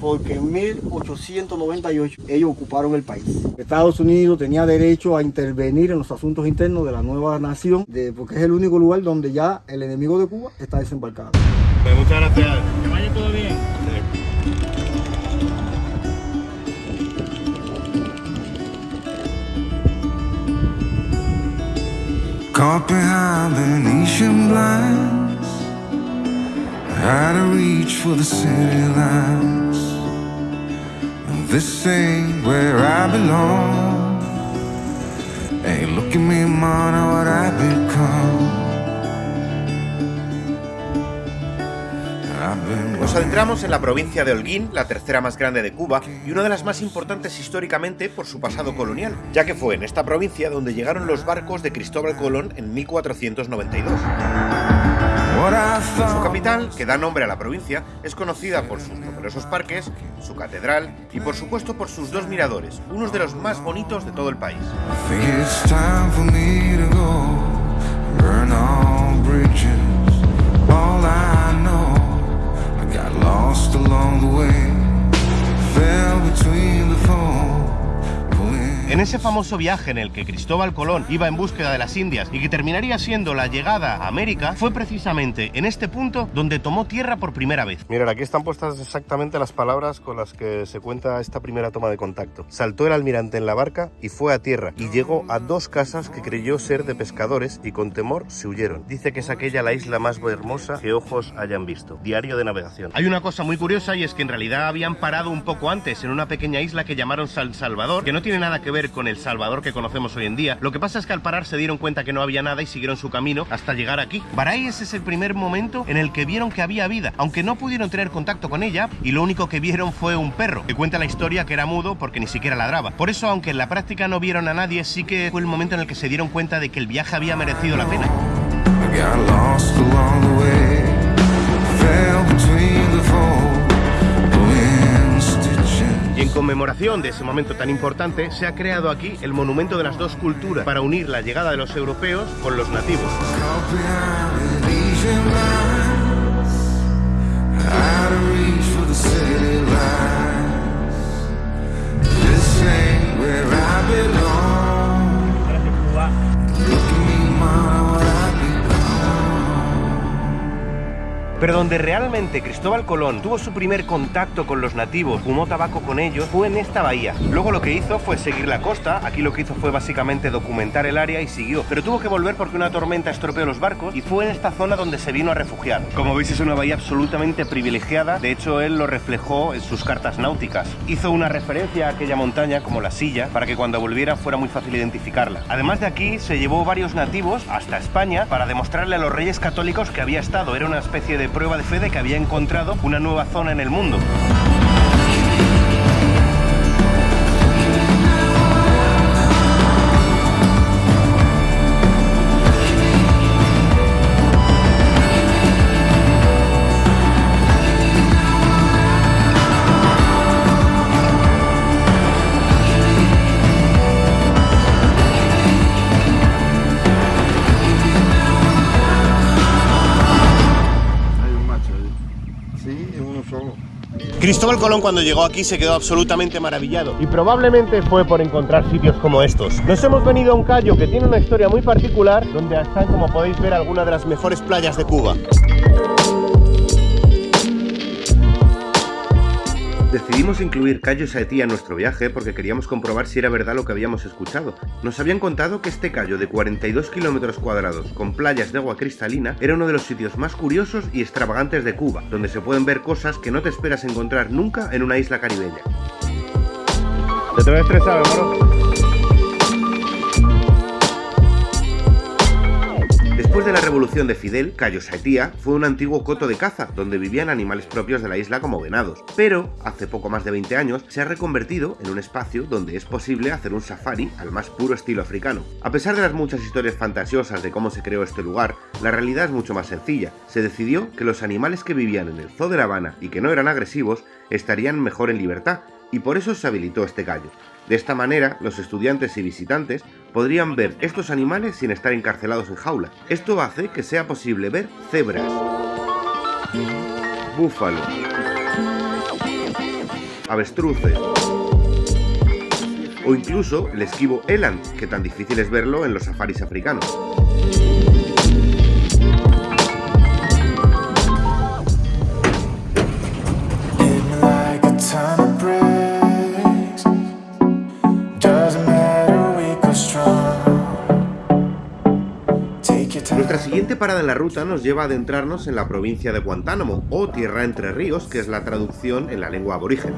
porque en 1898 ellos ocuparon el país. Estados Unidos tenía derecho a intervenir en los asuntos internos de la nueva nación, de, porque es el único lugar donde ya el enemigo de Cuba está desembarcado. Pues muchas gracias. Que vaya todo bien. Caught behind Venetian blinds Had to reach for the city lights This ain't where I belong Hey, look at me, man, what I've become I've been Nos adentramos en la provincia de Holguín, la tercera más grande de Cuba y una de las más importantes históricamente por su pasado colonial, ya que fue en esta provincia donde llegaron los barcos de Cristóbal Colón en 1492. Su capital, que da nombre a la provincia, es conocida por sus numerosos parques, su catedral y por supuesto por sus dos miradores, unos de los más bonitos de todo el país. En ese famoso viaje en el que Cristóbal Colón iba en búsqueda de las Indias y que terminaría siendo la llegada a América, fue precisamente en este punto donde tomó tierra por primera vez. Mirad, aquí están puestas exactamente las palabras con las que se cuenta esta primera toma de contacto. Saltó el almirante en la barca y fue a tierra, y llegó a dos casas que creyó ser de pescadores y con temor se huyeron. Dice que es aquella la isla más hermosa que ojos hayan visto. Diario de navegación. Hay una cosa muy curiosa y es que en realidad habían parado un poco antes en una pequeña isla que llamaron San Salvador, que no tiene nada que ver con el Salvador que conocemos hoy en día. Lo que pasa es que al parar se dieron cuenta que no había nada y siguieron su camino hasta llegar aquí. Baray ese es el primer momento en el que vieron que había vida, aunque no pudieron tener contacto con ella y lo único que vieron fue un perro, que cuenta la historia que era mudo porque ni siquiera ladraba. Por eso, aunque en la práctica no vieron a nadie, sí que fue el momento en el que se dieron cuenta de que el viaje había merecido la pena. Y en conmemoración de ese momento tan importante, se ha creado aquí el monumento de las dos culturas para unir la llegada de los europeos con los nativos. Pero donde realmente Cristóbal Colón tuvo su primer contacto con los nativos, fumó tabaco con ellos, fue en esta bahía. Luego lo que hizo fue seguir la costa, aquí lo que hizo fue básicamente documentar el área y siguió. Pero tuvo que volver porque una tormenta estropeó los barcos y fue en esta zona donde se vino a refugiar. Como veis es una bahía absolutamente privilegiada, de hecho él lo reflejó en sus cartas náuticas. Hizo una referencia a aquella montaña como la silla para que cuando volviera fuera muy fácil identificarla. Además de aquí se llevó varios nativos hasta España para demostrarle a los reyes católicos que había estado, era una especie de prueba de fe de que había encontrado una nueva zona en el mundo. Cristóbal Colón cuando llegó aquí se quedó absolutamente maravillado y probablemente fue por encontrar sitios como estos. Nos hemos venido a un callo que tiene una historia muy particular donde están como podéis ver algunas de las mejores playas de Cuba. Incluir Cayo Saetí en nuestro viaje porque queríamos comprobar si era verdad lo que habíamos escuchado. Nos habían contado que este callo de 42 kilómetros cuadrados con playas de agua cristalina era uno de los sitios más curiosos y extravagantes de Cuba, donde se pueden ver cosas que no te esperas encontrar nunca en una isla caribeña. ¿Te te estresado? Después de la revolución de Fidel, Cayo Saetía fue un antiguo coto de caza, donde vivían animales propios de la isla como venados. Pero, hace poco más de 20 años, se ha reconvertido en un espacio donde es posible hacer un safari al más puro estilo africano. A pesar de las muchas historias fantasiosas de cómo se creó este lugar, la realidad es mucho más sencilla. Se decidió que los animales que vivían en el zoo de La Habana y que no eran agresivos estarían mejor en libertad, y por eso se habilitó este callo. De esta manera, los estudiantes y visitantes podrían ver estos animales sin estar encarcelados en jaulas. Esto hace que sea posible ver cebras, búfalos, avestruces o incluso el esquivo eland, que tan difícil es verlo en los safaris africanos. Nuestra siguiente parada en la ruta nos lleva a adentrarnos en la provincia de Guantánamo, o Tierra Entre Ríos, que es la traducción en la lengua aborigen.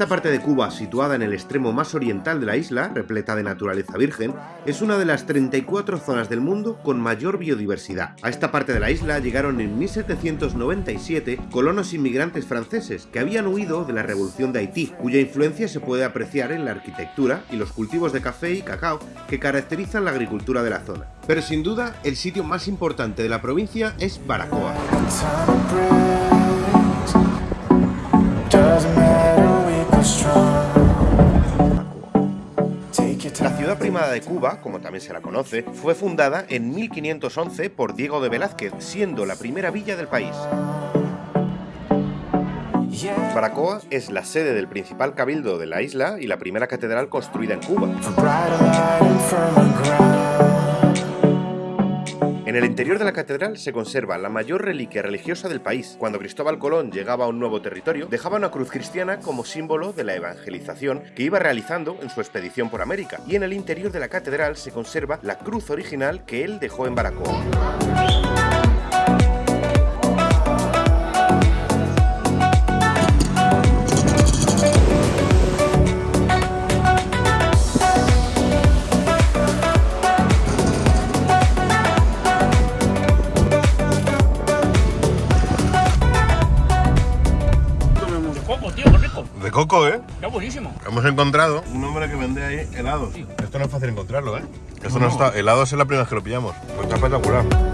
Esta parte de Cuba, situada en el extremo más oriental de la isla, repleta de naturaleza virgen, es una de las 34 zonas del mundo con mayor biodiversidad. A esta parte de la isla llegaron en 1797 colonos inmigrantes franceses que habían huido de la Revolución de Haití, cuya influencia se puede apreciar en la arquitectura y los cultivos de café y cacao que caracterizan la agricultura de la zona. Pero sin duda, el sitio más importante de la provincia es Baracoa. Ciudad primada de Cuba, como también se la conoce, fue fundada en 1511 por Diego de Velázquez, siendo la primera villa del país. Baracoa es la sede del principal cabildo de la isla y la primera catedral construida en Cuba. En el interior de la catedral se conserva la mayor reliquia religiosa del país. Cuando Cristóbal Colón llegaba a un nuevo territorio, dejaba una cruz cristiana como símbolo de la evangelización que iba realizando en su expedición por América. Y en el interior de la catedral se conserva la cruz original que él dejó en Baracoa. ¿Eh? Está buenísimo. Hemos encontrado un hombre que vende ahí helados. Esto no es fácil encontrarlo, ¿eh? Esto no, está. Helados es la primera vez que lo pillamos. Pues está espectacular.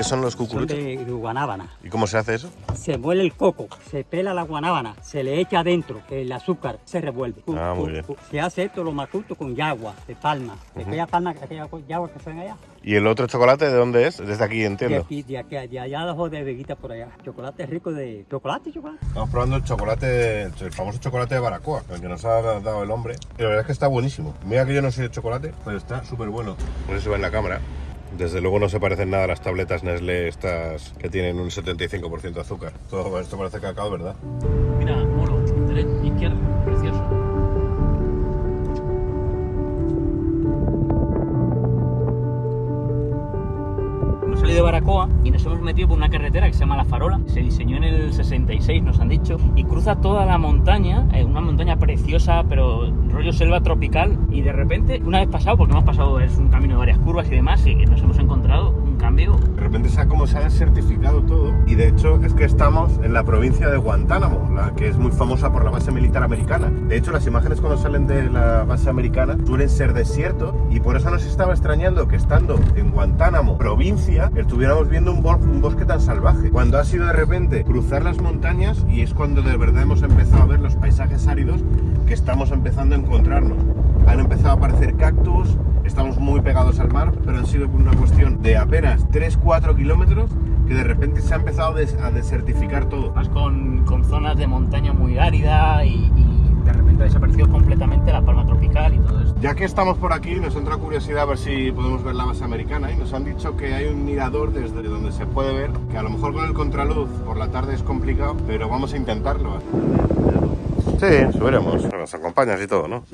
¿De qué son los Son cucuruchos? de, de guanábana. ¿Y cómo se hace eso? Se muele el coco, se pela la guanábana, se le echa adentro el azúcar, se revuelve. Ah, muy bien. Se hace esto lo más justo con yagua, de palma. De aquella palma, aquella yagua que se ven allá. ¿Y el otro chocolate de dónde es? Desde aquí, De entiendo. aquí, de aquí, de allá abajo de Veguita por allá. Chocolate rico de. ¿Chocolate, chocolate? Estamos probando el chocolate, el famoso chocolate de Baracoa, el que nos ha dado el hombre. Y la verdad es que está buenísimo. Mira que yo no soy de chocolate, pero está súper bueno. Si se ve en la cámara. Desde luego no se parecen nada a las tabletas Nestlé estas que tienen un 75% de azúcar. Todo esto parece cacao, ¿verdad? Mira, molo, derecha, izquierda, Baracoa y nos hemos metido por una carretera que se llama La Farola. Se diseñó en el 66, nos han dicho, y cruza toda la montaña, eh, una montaña preciosa, pero rollo selva tropical. Y de repente, una vez pasado, porque hemos pasado, es un camino de varias curvas y demás, y nos hemos encontrado De repente se ha, como se ha desertificado todo. Y de hecho es que estamos en la provincia de Guantánamo, la que es muy famosa por la base militar americana. De hecho las imágenes cuando salen de la base americana suelen ser desierto y por eso nos estaba extrañando que estando en Guantánamo, provincia, estuviéramos viendo un, un bosque tan salvaje. Cuando ha sido de repente cruzar las montañas y es cuando de verdad hemos empezado a ver los paisajes áridos que estamos empezando a encontrarnos. Han empezado a aparecer cactus, estamos muy pegados al mar, pero han sido por una cuestión de apenas 3-4 kilómetros que de repente se ha empezado a des- a desertificar todo. Vas con, con zonas de montaña muy árida y, y de repente ha desaparecido completamente la palma tropical y todo esto. Ya que estamos por aquí, nos entra curiosidad a ver si podemos ver la base americana y nos han dicho que hay un mirador desde donde se puede ver, que a lo mejor con el contraluz por la tarde es complicado, pero vamos a intentarlo. Sí, subiremos. Nos acompañas y todo, ¿no?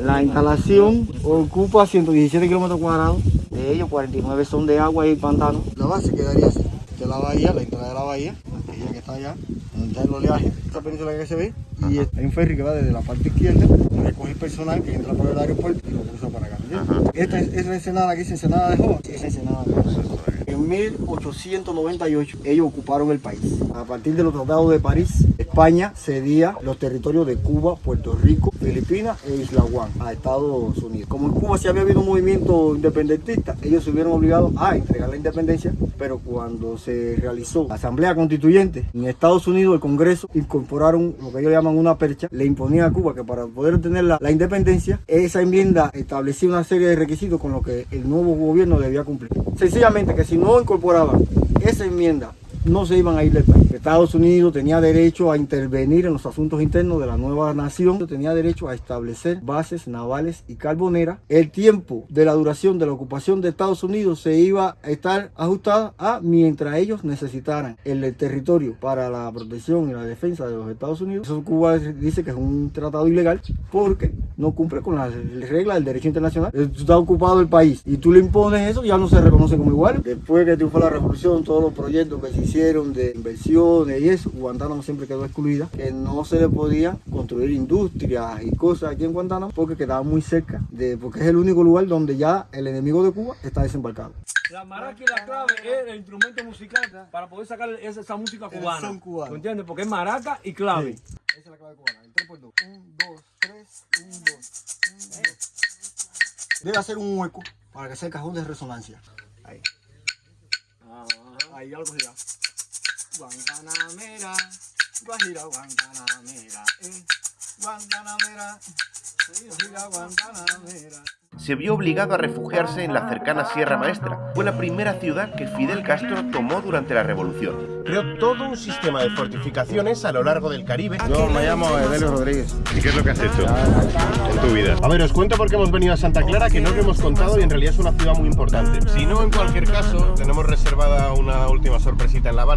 La instalación ocupa 117 kilómetros cuadrados, de ellos 49 son de agua y pantano. La base quedaría así, de la bahía, la entrada de la bahía, aquella que está allá, donde está el oleaje, esta península que se ve, y hay un ferry que va desde la parte izquierda, recoge el personal que entra por el aeropuerto y lo cruza para acá. Esta es, es la ensenada que dice Ensenada de Joa, esa ensenada de Joa. En 1898 ellos ocuparon el país. A partir de los tratados de París, España cedía los territorios de Cuba, Puerto Rico, Filipinas e Isla Guam a Estados Unidos. Como en Cuba sí había habido un movimiento independentista, ellos se vieron obligados a entregar la independencia, pero cuando se realizó la Asamblea Constituyente en Estados Unidos, el Congreso incorporaron lo que ellos llaman una percha, le imponían a Cuba que para poder obtener la, la independencia, esa enmienda establecía una serie de requisitos con los que el nuevo gobierno debía cumplir. Sencillamente que si no incorporaban esa enmienda, no se iban a ir del país. Estados Unidos tenía derecho a intervenir en los asuntos internos de la nueva nación, tenía derecho a establecer bases navales y carboneras. El tiempo de la duración de la ocupación de Estados Unidos se iba a estar ajustada a mientras ellos necesitaran el territorio para la protección y la defensa de los Estados Unidos. Eso Cuba dice que es un tratado ilegal porque no cumple con las reglas del derecho internacional. Tú estás ocupado el país y tú le impones eso, ya no se reconoce como igual. Después que triunfó la revolución, todos los proyectos que se hicieron de y eso, Guantánamo siempre quedó excluida, que no se le podía construir industrias y cosas aquí en Guantánamo porque quedaba muy cerca, de, porque es el único lugar donde ya el enemigo de Cuba está desembarcado. La maraca y la clave es el instrumento musical para poder sacar esa, esa música cubana. son cubano. ¿Me entiendes? Porque es maraca y clave. Esa es la clave cubana, el 3 por 2. 1, 2, 3, 1, 2, 1, 2. Debe hacer un hueco para que sea el cajón de resonancia. Ahí. Ahí ya lo cogí. Guantanamera, Guajira Guantanamera, eh. Guantanamera, Guajira Guantanamera. se vio obligado a refugiarse en la cercana Sierra Maestra. Fue la primera ciudad que Fidel Castro tomó durante la revolución. Creó todo un sistema de fortificaciones a lo largo del Caribe. Yo me llamo Evelio Rodríguez. ¿Y qué es lo que has hecho en tu vida? A ver, os cuento por qué hemos venido a Santa Clara, que no lo hemos contado y en realidad es una ciudad muy importante. Si no, en cualquier caso, tenemos reservada una última sorpresita en La Habana.